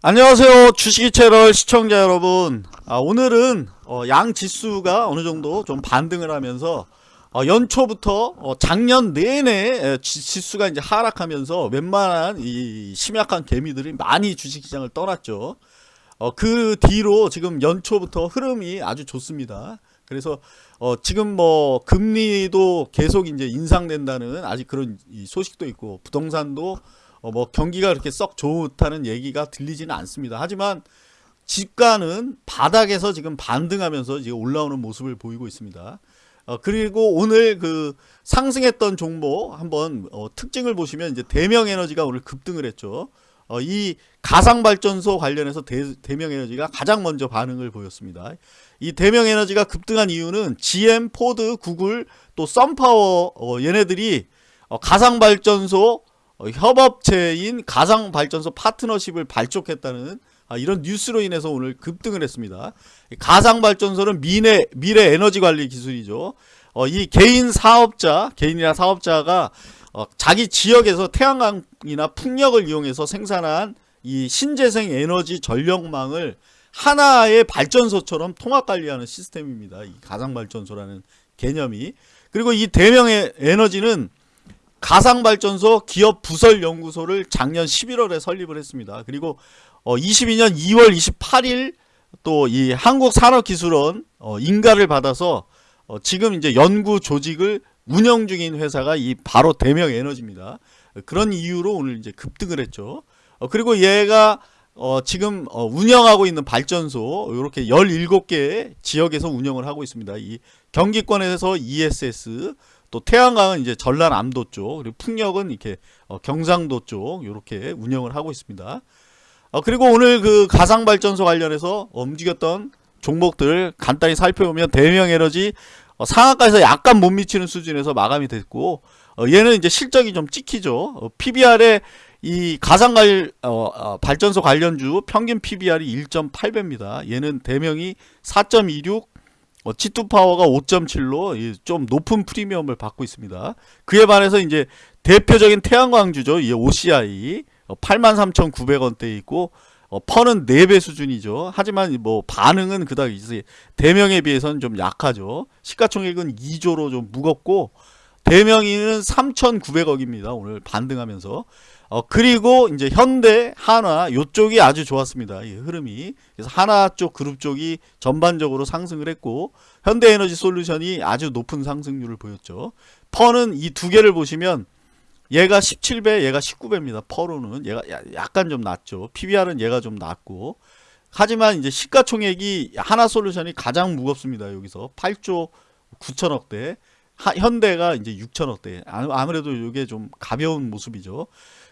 안녕하세요. 주식이 채널 시청자 여러분. 아, 오늘은 어, 양 지수가 어느정도 좀 반등을 하면서 어, 연초부터 어, 작년 내내 지수가 이제 하락하면서 웬만한 이 심약한 개미들이 많이 주식시장을 떠났죠. 어, 그 뒤로 지금 연초부터 흐름이 아주 좋습니다. 그래서 어, 지금 뭐 금리도 계속 이제 인상된다는 아직 그런 이 소식도 있고 부동산도 어, 뭐 경기가 그렇게 썩 좋다는 얘기가 들리지는 않습니다. 하지만 주가는 바닥에서 지금 반등하면서 지금 올라오는 모습을 보이고 있습니다. 어, 그리고 오늘 그 상승했던 종목 한번 어, 특징을 보시면 이제 대명에너지가 오늘 급등을 했죠. 어, 이 가상발전소 관련해서 대, 대명에너지가 가장 먼저 반응을 보였습니다. 이 대명에너지가 급등한 이유는 GM, 포드, 구글, 또 썬파워 어, 얘네들이 어, 가상발전소 어, 협업체인 가상발전소 파트너십을 발족했다는 아, 이런 뉴스로 인해서 오늘 급등을 했습니다. 가상발전소는 미래, 미래 에너지 관리 기술이죠. 어, 이 개인 사업자, 개인이나 사업자가 어, 자기 지역에서 태양광이나 풍력을 이용해서 생산한 이 신재생 에너지 전력망을 하나의 발전소처럼 통합 관리하는 시스템입니다. 이 가상발전소라는 개념이. 그리고 이 대명의 에너지는 가상발전소 기업 부설 연구소를 작년 11월에 설립을 했습니다. 그리고 어 22년 2월 28일 또 이 한국산업기술원 어 인가를 받아서 어 지금 이제 연구 조직을 운영 중인 회사가 이 바로 대명에너지입니다. 그런 이유로 오늘 이제 급등을 했죠. 어 그리고 얘가 어 지금 어 운영하고 있는 발전소 이렇게 17개 지역에서 운영을 하고 있습니다. 이 경기권에서 ESS 또 태양광은 이제 전남 암도 쪽 그리고 풍력은 이렇게 어, 경상도 쪽 이렇게 운영을 하고 있습니다. 어, 그리고 오늘 그 가상 발전소 관련해서 움직였던 종목들 간단히 살펴보면 대명에너지 어, 상한가에서 약간 못 미치는 수준에서 마감이 됐고 어, 얘는 이제 실적이 좀 찍히죠. 어, PBR에 이 가상갈 어, 어, 발전소 관련주 평균 PBR이 1.8배입니다. 얘는 대명이 4.26 어, G2 파워가 5.7로 좀 높은 프리미엄을 받고 있습니다. 그에 반해서 이제 대표적인 태양광주죠. 이 OCI 어, 83,900원대에 있고 어, 펀은 4배 수준이죠. 하지만 뭐 반응은 그닥 이제 대명에 비해서는 좀 약하죠. 시가총액은 2조로 좀 무겁고 대명이는 3,900억입니다. 오늘 반등하면서 어, 그리고 이제 현대, 한화 요쪽이 아주 좋았습니다. 이 흐름이. 그래서 한화 쪽 그룹 쪽이 전반적으로 상승을 했고 현대에너지 솔루션이 아주 높은 상승률을 보였죠. 퍼는 이 두 개를 보시면 얘가 17배, 얘가 19배입니다. 퍼로는 얘가 약간 좀 낮죠. PBR은 얘가 좀 낮고 하지만 이제 시가총액이 하나 솔루션이 가장 무겁습니다. 여기서 8조 9천억대 하, 현대가 이제 6천억대 아무래도 이게 좀 가벼운 모습이죠.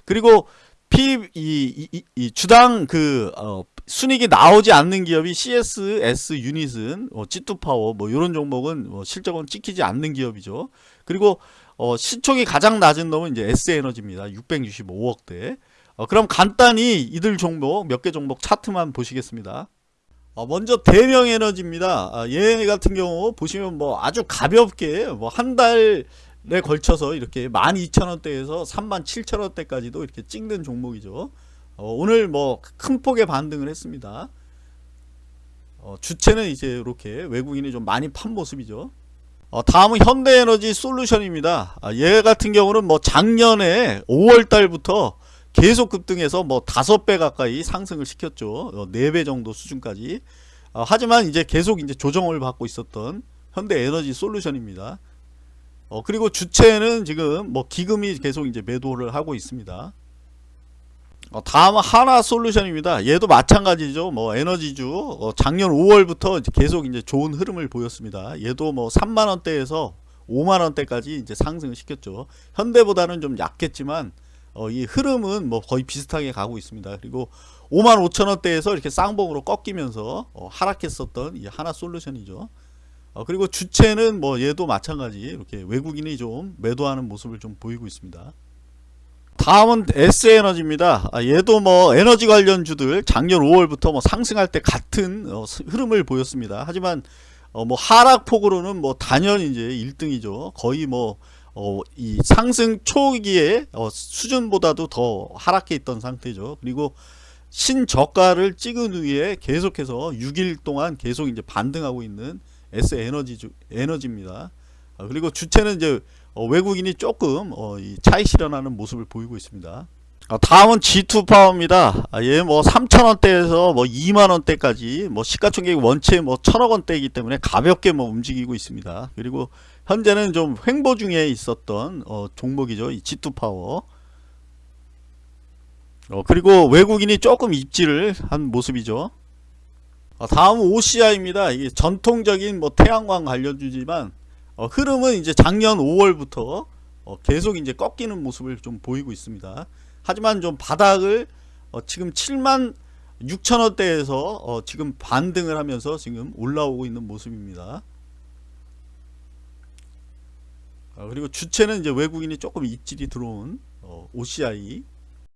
그리고 P 이, 이, 이 주당 그 어, 순익이 나오지 않는 기업이 CS, S 유닛은 어, G2 파워 뭐 이런 종목은 뭐 실적은 찍히지 않는 기업이죠. 그리고 어, 시총이 가장 낮은 놈은 이제 S 에너지입니다. 665억대. 어, 그럼 간단히 이들 종목 몇 개 종목 차트만 보시겠습니다. 어, 먼저 대명 에너지입니다. 아, 얘 같은 경우 보시면 뭐 아주 가볍게 뭐 한 달 에 걸쳐서 이렇게 12,000원대에서 37,000원대까지도 이렇게 찍는 종목이죠. 어, 오늘 뭐 큰 폭의 반등을 했습니다. 어, 주체는 이제 이렇게 외국인이 좀 많이 판 모습이죠. 어, 다음은 현대에너지 솔루션입니다. 아, 얘 같은 경우는 뭐 작년에 5월 달부터 계속 급등해서 뭐 다섯 배 가까이 상승을 시켰죠. 어, 네배 정도 수준까지. 어, 하지만 이제 계속 이제 조정을 받고 있었던 현대 에너지 솔루션입니다. 어, 그리고 주체는 지금 뭐 기금이 계속 이제 매도를 하고 있습니다. 어, 다음은 하나 솔루션입니다. 얘도 마찬가지죠. 뭐 에너지주 어, 작년 5월부터 이제 계속 이제 좋은 흐름을 보였습니다. 얘도 뭐 3만 원대에서 5만 원대까지 이제 상승을 시켰죠. 현대보다는 좀 약했지만 어, 이 흐름은 뭐 거의 비슷하게 가고 있습니다. 그리고 5만 5천 원대에서 이렇게 쌍봉으로 꺾이면서 어, 하락했었던 이 하나 솔루션이죠. 어, 그리고 주체는 뭐 얘도 마찬가지 이렇게 외국인이 좀 매도하는 모습을 좀 보이고 있습니다. 다음은 S에너지입니다. 아, 얘도 뭐 에너지 관련주들 작년 5월부터 뭐 상승할 때 같은 어, 흐름을 보였습니다. 하지만 어, 뭐 하락폭으로는 뭐 단연 이제 1등이죠. 거의 뭐 어, 이 상승 초기에 어, 수준보다도 더 하락해 있던 상태죠. 그리고 신저가를 찍은 후에 계속해서 6일 동안 계속 이제 반등하고 있는 S 에너지 에너지입니다. 아, 그리고 주체는 이제 어, 외국인이 조금 어, 이 차익 실현하는 모습을 보이고 있습니다. 아, 다음은 G2 파워입니다. 아, 얘뭐 3,000원대에서 뭐 2만원대까지 뭐 시가총액 원체 뭐 1,000억원대이기 때문에 가볍게 뭐 움직이고 있습니다. 그리고 현재는 좀 횡보 중에 있었던 어, 종목이죠. 이 G2 파워. 어, 그리고 외국인이 조금 입지를 한 모습이죠. 어, 다음 OCI입니다. 이게 전통적인 뭐 태양광 관련주지만 어, 흐름은 이제 작년 5월부터 어, 계속 이제 꺾이는 모습을 좀 보이고 있습니다. 하지만 좀 바닥을 어, 지금 7만 6천원대에서 어, 지금 반등을 하면서 지금 올라오고 있는 모습입니다. 어, 그리고 주체는 이제 외국인이 조금 입질이 들어온 어, OCI